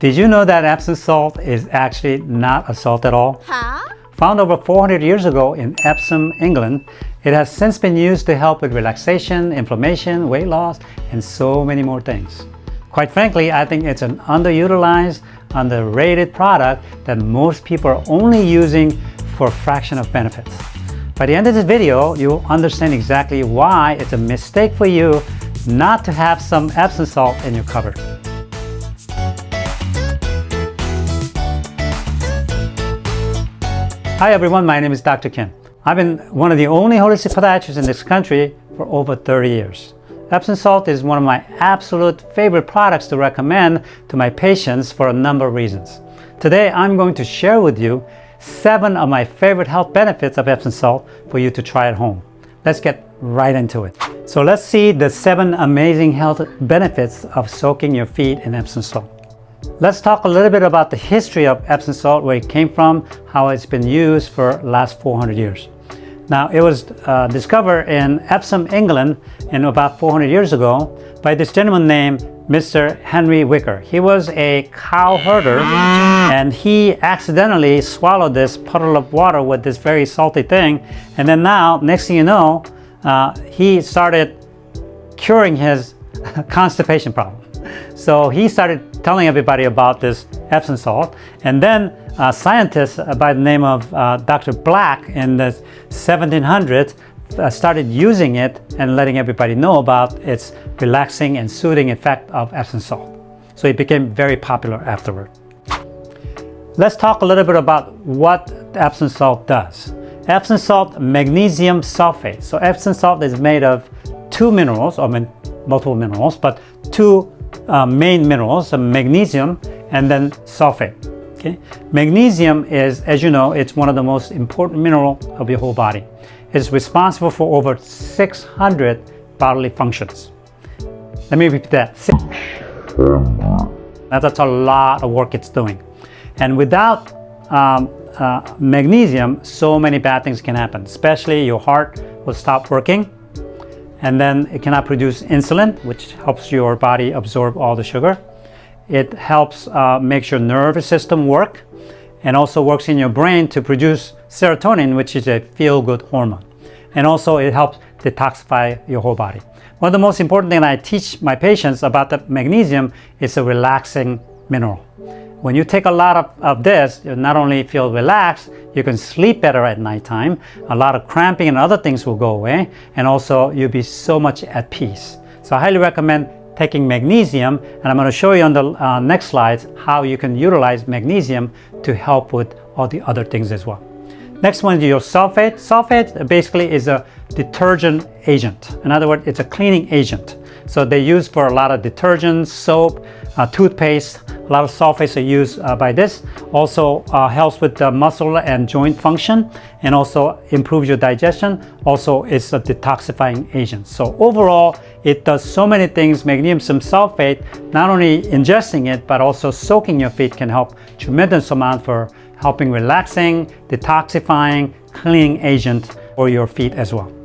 Did you know that Epsom salt is actually not a salt at all? Huh? Found over 400 years ago in Epsom, England, it has since been used to help with relaxation, inflammation, weight loss, and so many more things. Quite frankly, I think it's an underutilized, underrated product that most people are only using for a fraction of benefits. By the end of this video, you'll understand exactly why it's a mistake for you not to have some Epsom salt in your cupboard. Hi everyone, my name is Dr. Kim. I've been one of the only holistic podiatrists in this country for over 30 years. Epsom salt is one of my absolute favorite products to recommend to my patients for a number of reasons. Today I'm going to share with you seven of my favorite health benefits of Epsom salt for you to try at home. Let's get right into it. So let's see the seven amazing health benefits of soaking your feet in Epsom salt. Let's talk a little bit about the history of Epsom salt, where it came from, how it's been used for last 400 years. Now, it was uh, discovered in Epsom, England, in about 400 years ago by this gentleman named Mr. Henry Wicker. He was a cow herder and he accidentally swallowed this puddle of water with this very salty thing. And then now, next thing you know, uh, he started curing his constipation problem. So he started telling everybody about this Epsom salt. And then uh, scientists by the name of uh, Dr. Black in the 1700s uh, started using it and letting everybody know about its relaxing and soothing effect of Epsom salt. So it became very popular afterward. Let's talk a little bit about what Epsom salt does. Epsom salt, magnesium sulfate. So Epsom salt is made of two minerals, or multiple minerals, but two uh, main minerals, magnesium and then sulfate. Okay? Magnesium is, as you know, it's one of the most important mineral of your whole body. It's responsible for over 600 bodily functions. Let me repeat that. That's a lot of work it's doing. And without um, uh, magnesium, so many bad things can happen, especially your heart will stop working, and then it cannot produce insulin, which helps your body absorb all the sugar. It helps uh, make your nervous system work and also works in your brain to produce serotonin, which is a feel-good hormone. And also it helps detoxify your whole body. One of the most important things I teach my patients about the magnesium is a relaxing mineral. When you take a lot of, of this, you not only feel relaxed, you can sleep better at nighttime. A lot of cramping and other things will go away. And also you'll be so much at peace. So I highly recommend taking magnesium. And I'm going to show you on the uh, next slides how you can utilize magnesium to help with all the other things as well. Next one is your sulfate. Sulfate basically is a detergent agent. In other words, it's a cleaning agent. So they use for a lot of detergents, soap, uh, toothpaste, a lot of sulfates are used uh, by this. Also uh, helps with the muscle and joint function and also improves your digestion. Also it's a detoxifying agent. So overall, it does so many things. Magnesium sulfate, not only ingesting it, but also soaking your feet can help tremendous amount for helping relaxing, detoxifying, cleaning agent for your feet as well.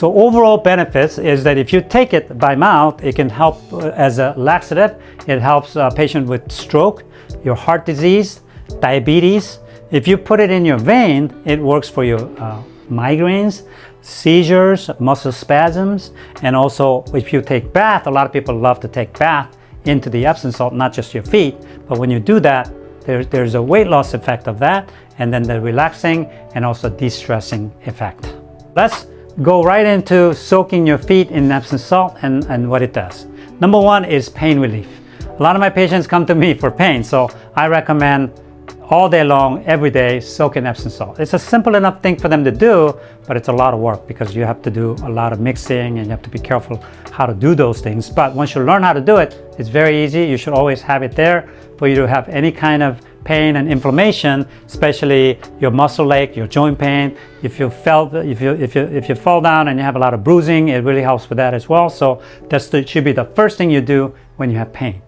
So overall benefits is that if you take it by mouth, it can help uh, as a laxative. It helps a patient with stroke, your heart disease, diabetes. If you put it in your vein, it works for your uh, migraines, seizures, muscle spasms, and also if you take bath, a lot of people love to take bath into the Epsom salt, not just your feet, but when you do that, there, there's a weight loss effect of that, and then the relaxing and also de-stressing effect. Let's go right into soaking your feet in Epsom salt and, and what it does. Number one is pain relief. A lot of my patients come to me for pain, so I recommend all day long, every day, soak in Epsom salt. It's a simple enough thing for them to do, but it's a lot of work because you have to do a lot of mixing and you have to be careful how to do those things. But once you learn how to do it, it's very easy. You should always have it there for you to have any kind of pain and inflammation, especially your muscle ache, your joint pain. If you felt, if you if you if you fall down and you have a lot of bruising, it really helps with that as well. So that should be the first thing you do when you have pain.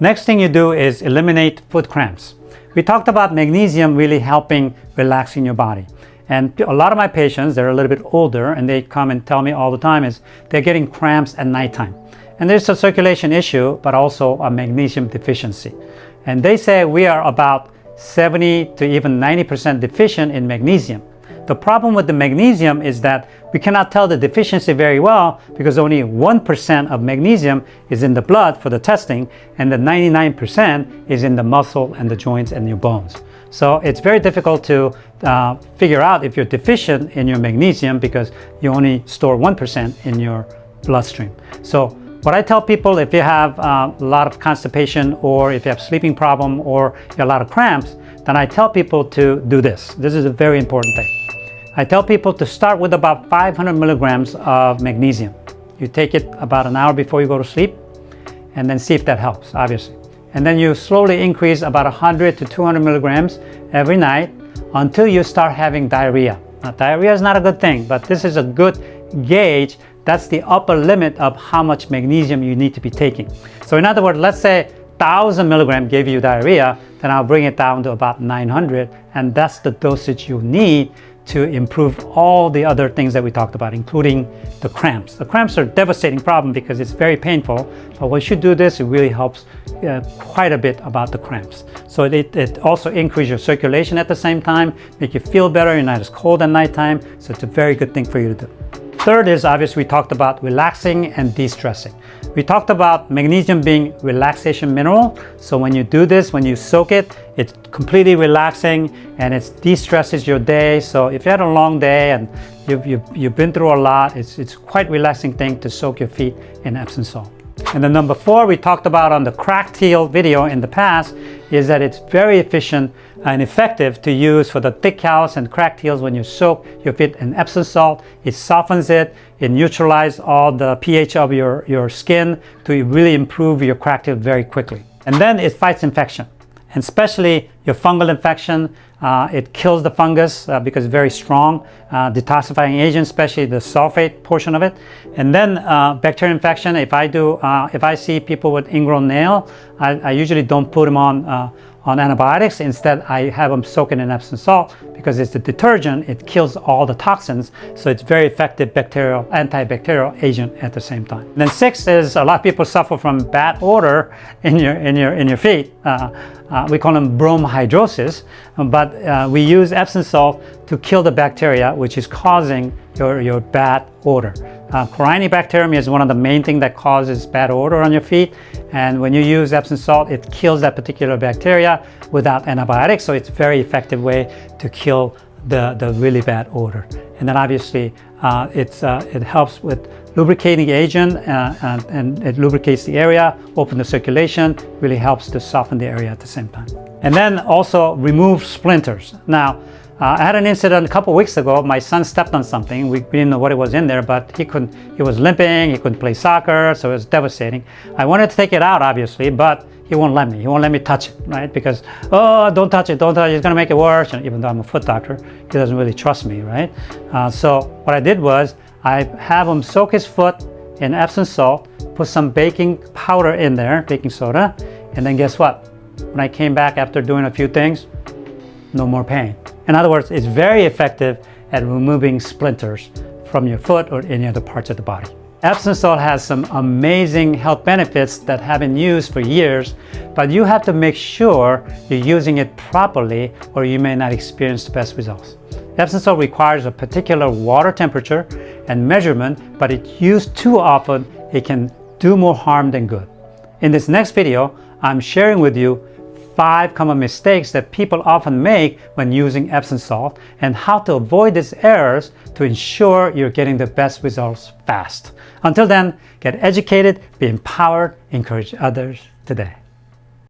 Next thing you do is eliminate foot cramps. We talked about magnesium really helping relaxing your body. And a lot of my patients, they're a little bit older and they come and tell me all the time is they're getting cramps at nighttime. And there's a circulation issue, but also a magnesium deficiency. And they say we are about 70 to even 90% deficient in magnesium. The problem with the magnesium is that we cannot tell the deficiency very well because only 1% of magnesium is in the blood for the testing and the 99% is in the muscle and the joints and your bones. So it's very difficult to uh, figure out if you're deficient in your magnesium because you only store 1% in your bloodstream. So what I tell people if you have uh, a lot of constipation or if you have sleeping problem or a lot of cramps, then I tell people to do this. This is a very important thing. I tell people to start with about 500 milligrams of magnesium. You take it about an hour before you go to sleep and then see if that helps, obviously. And then you slowly increase about 100 to 200 milligrams every night until you start having diarrhea. Now, diarrhea is not a good thing, but this is a good gauge. That's the upper limit of how much magnesium you need to be taking. So in other words, let's say 1000 milligram gave you diarrhea, then I'll bring it down to about 900, and that's the dosage you need to improve all the other things that we talked about, including the cramps. The cramps are a devastating problem because it's very painful, but once you do this, it really helps uh, quite a bit about the cramps. So it, it also increases your circulation at the same time, make you feel better, you're not as cold at nighttime, so it's a very good thing for you to do. Third is obviously we talked about relaxing and de-stressing. We talked about magnesium being relaxation mineral. So when you do this, when you soak it, it's completely relaxing and it de-stresses your day. So if you had a long day and you've, you've, you've been through a lot, it's, it's quite relaxing thing to soak your feet in Epsom salt. And then number four, we talked about on the cracked heel video in the past, is that it's very efficient and effective to use for the thick callus and cracked heels when you soak your feet in Epsom salt. It softens it, it neutralizes all the pH of your, your skin to really improve your cracked heel very quickly. And then it fights infection and especially your fungal infection. Uh, it kills the fungus uh, because it's very strong uh, detoxifying agent, especially the sulfate portion of it. And then uh, bacterial infection, if I do, uh, if I see people with ingrown nail, I, I usually don't put them on uh, on antibiotics. Instead, I have them soaked in Epsom salt because it's a detergent. It kills all the toxins. So it's very effective bacterial, antibacterial agent at the same time. And then six is a lot of people suffer from bad odor in your, in your, in your feet. Uh, uh, we call them bromhidrosis, but uh, we use Epsom salt to kill the bacteria, which is causing your, your bad odor. Uh, Corynebacterium is one of the main things that causes bad odor on your feet. And when you use Epsom salt, it kills that particular bacteria without antibiotics. So it's a very effective way to kill the, the really bad odor. And then obviously uh, it's, uh, it helps with lubricating agent uh, and, and, it lubricates the area, open the circulation, really helps to soften the area at the same time. And then also remove splinters. Now, uh, I had an incident a couple weeks ago. My son stepped on something. We, didn't know what it was in there, but he couldn't. He was limping. He couldn't play soccer, so it was devastating. I wanted to take it out, obviously, but he won't let me. He won't let me touch it, right? Because oh, don't touch it, don't touch it. It's gonna make it worse. And even though I'm a foot doctor, he doesn't really trust me, right? Uh, so what I did was I have him soak his foot in Epsom salt, put some baking powder in there, baking soda, and then guess what? When I came back after doing a few things, no more pain. In other words, it's very effective at removing splinters from your foot or any other parts of the body. Epsom salt has some amazing health benefits that have been used for years, but you have to make sure you're using it properly or you may not experience the best results. Epsom salt requires a particular water temperature and measurement, but if used too often, it can do more harm than good. In this next video, I'm sharing with you five common mistakes that people often make when using Epsom salt and how to avoid these errors to ensure you're getting the best results fast. Until then, get educated, be empowered, encourage others today.